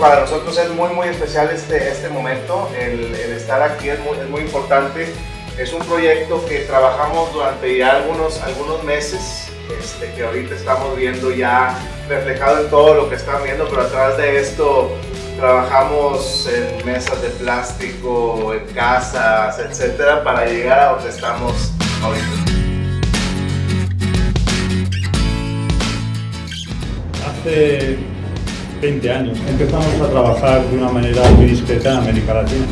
para nosotros es muy, muy especial este, este momento, el, el estar aquí es muy, es muy, importante. Es un proyecto que trabajamos durante ya algunos, algunos meses, este, que ahorita estamos viendo ya reflejado en todo lo que están viendo, pero atrás de esto trabajamos en mesas de plástico, en casas, etcétera, para llegar a donde estamos ahorita. Hace 20 años empezamos a trabajar de una manera muy discreta en América Latina.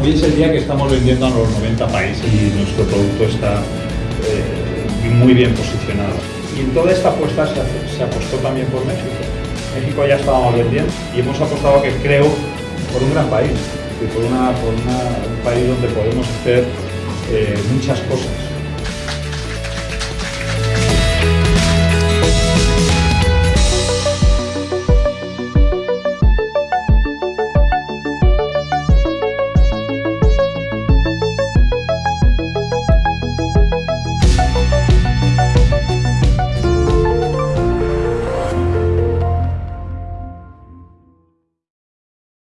Hoy es el día que estamos vendiendo a los 90 países y nuestro producto está eh, muy bien posicionado. Y en toda esta apuesta se, apostó también por México. México ya estábamos vendiendo y hemos apostado que creo por un gran país, por, un país donde podemos hacer eh, muchas cosas.